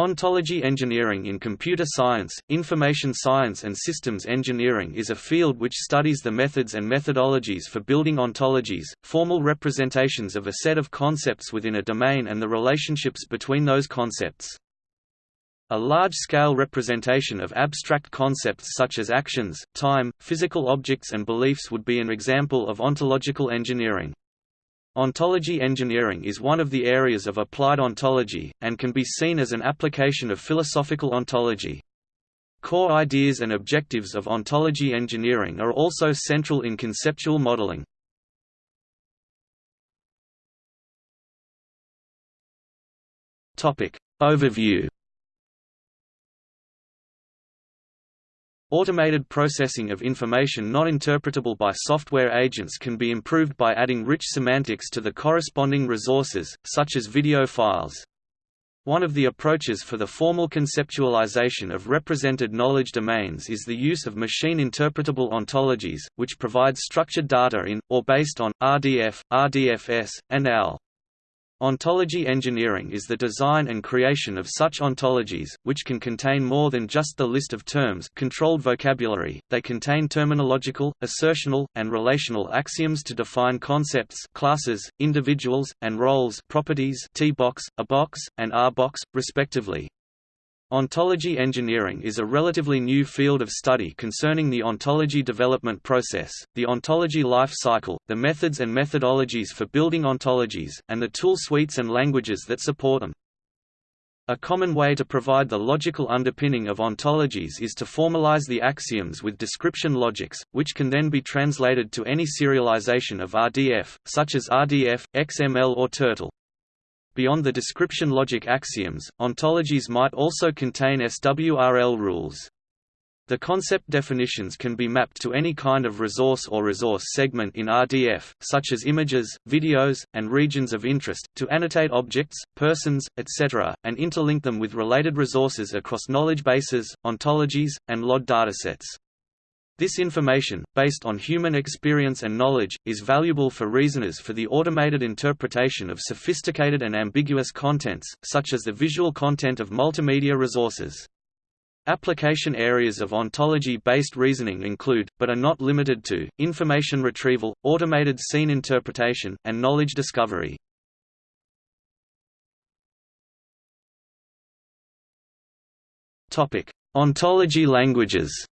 Ontology engineering in computer science, information science and systems engineering is a field which studies the methods and methodologies for building ontologies, formal representations of a set of concepts within a domain and the relationships between those concepts. A large-scale representation of abstract concepts such as actions, time, physical objects and beliefs would be an example of ontological engineering. Ontology engineering is one of the areas of applied ontology, and can be seen as an application of philosophical ontology. Core ideas and objectives of ontology engineering are also central in conceptual modeling. Overview Automated processing of information not interpretable by software agents can be improved by adding rich semantics to the corresponding resources, such as video files. One of the approaches for the formal conceptualization of represented knowledge domains is the use of machine-interpretable ontologies, which provide structured data in, or based on, RDF, RDFS, and OWL. Ontology engineering is the design and creation of such ontologies, which can contain more than just the list of terms controlled vocabulary, they contain terminological, assertional, and relational axioms to define concepts classes, individuals, and roles properties T-box, A-box, and R-box, respectively. Ontology engineering is a relatively new field of study concerning the ontology development process, the ontology life cycle, the methods and methodologies for building ontologies, and the tool suites and languages that support them. A common way to provide the logical underpinning of ontologies is to formalize the axioms with description logics, which can then be translated to any serialization of RDF, such as RDF, XML or Turtle. Beyond the description logic axioms, ontologies might also contain SWRL rules. The concept definitions can be mapped to any kind of resource or resource segment in RDF, such as images, videos, and regions of interest, to annotate objects, persons, etc., and interlink them with related resources across knowledge bases, ontologies, and LOD datasets. This information, based on human experience and knowledge, is valuable for reasoners for the automated interpretation of sophisticated and ambiguous contents, such as the visual content of multimedia resources. Application areas of ontology-based reasoning include, but are not limited to, information retrieval, automated scene interpretation, and knowledge discovery. Ontology languages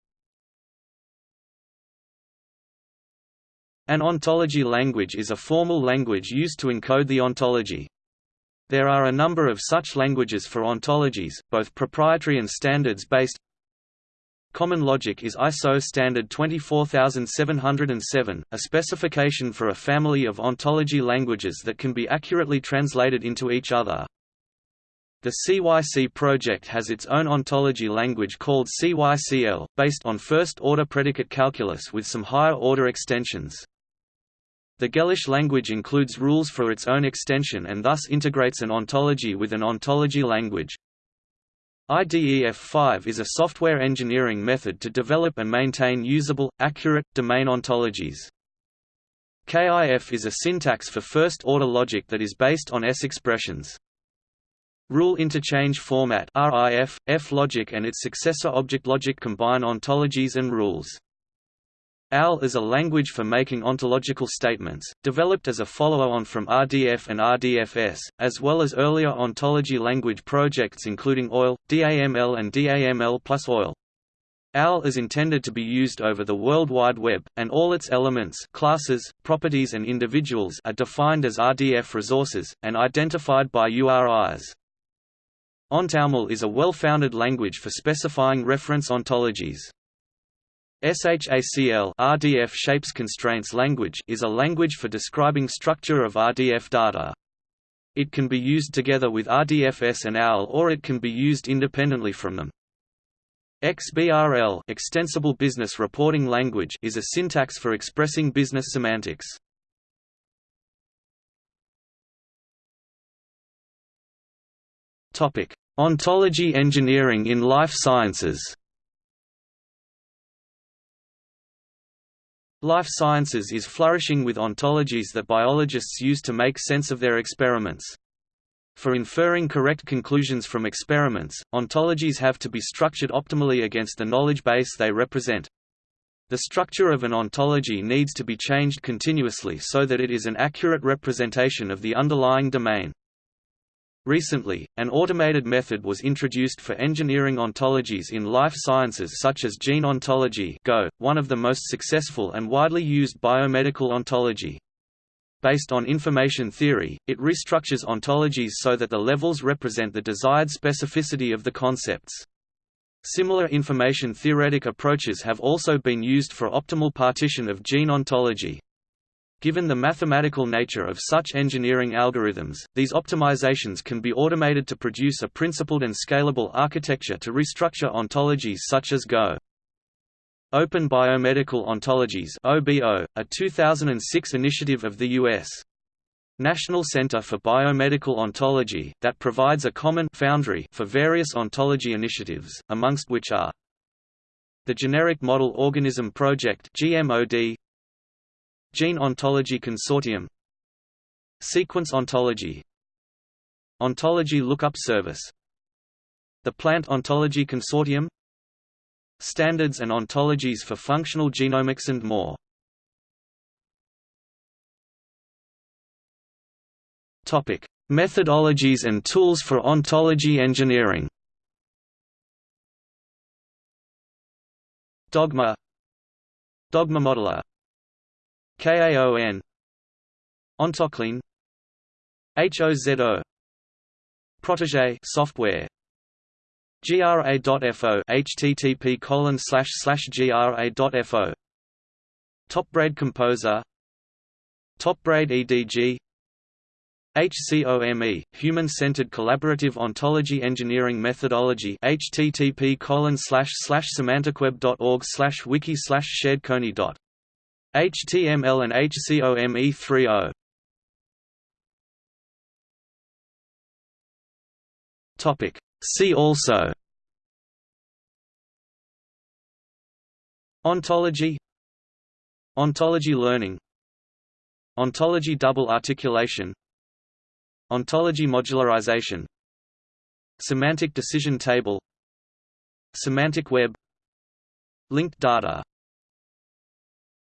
An ontology language is a formal language used to encode the ontology. There are a number of such languages for ontologies, both proprietary and standards-based. Common Logic is ISO standard 24707, a specification for a family of ontology languages that can be accurately translated into each other. The CYC project has its own ontology language called CYCL, based on first-order predicate calculus with some higher-order extensions. The Gellish language includes rules for its own extension and thus integrates an ontology with an ontology language. IDEF5 is a software engineering method to develop and maintain usable, accurate, domain ontologies. KIF is a syntax for first-order logic that is based on S expressions. Rule Interchange Format RIF, F-logic and its successor object logic combine ontologies and rules. OWL is a language for making ontological statements, developed as a follow-on from RDF and RDFS, as well as earlier ontology language projects including OIL, DAML and DAML plus OIL. OWL is intended to be used over the World Wide Web, and all its elements classes, properties and individuals are defined as RDF resources, and identified by URIs. OntoUML is a well-founded language for specifying reference ontologies. SHACL RDF Shapes Constraints Language is a language for describing structure of RDF data. It can be used together with RDFS and OWL or it can be used independently from them. XBRL Extensible Business Reporting Language is a syntax for expressing business semantics. Topic: Ontology engineering in life sciences. Life sciences is flourishing with ontologies that biologists use to make sense of their experiments. For inferring correct conclusions from experiments, ontologies have to be structured optimally against the knowledge base they represent. The structure of an ontology needs to be changed continuously so that it is an accurate representation of the underlying domain. Recently, an automated method was introduced for engineering ontologies in life sciences such as gene ontology GO, one of the most successful and widely used biomedical ontology. Based on information theory, it restructures ontologies so that the levels represent the desired specificity of the concepts. Similar information theoretic approaches have also been used for optimal partition of gene ontology. Given the mathematical nature of such engineering algorithms, these optimizations can be automated to produce a principled and scalable architecture to restructure ontologies such as Go. Open Biomedical Ontologies OBO, a 2006 initiative of the U.S. National Center for Biomedical Ontology, that provides a common foundry for various ontology initiatives, amongst which are the Generic Model Organism Project GMOD, Gene Ontology Consortium. Sequence Ontology. Ontology Lookup Service. The Plant Ontology Consortium. Standards and ontologies for functional genomics and more. Topic: Methodologies and tools for ontology engineering. Dogma. Dogma Modeler KAON Ontoclean HOZO Protege software. GRA.FO http colon slash slash GRA.FO Topbraid Composer. Topbraid EDG HCOME, Human-Centered Collaborative Ontology Engineering Methodology. Http colon slash slash semanticweb.org slash wiki slash dot HTML and HCOME 3.0 Topic. See also. Ontology. Ontology learning. Ontology double articulation. Ontology modularization. Semantic decision table. Semantic web. Linked data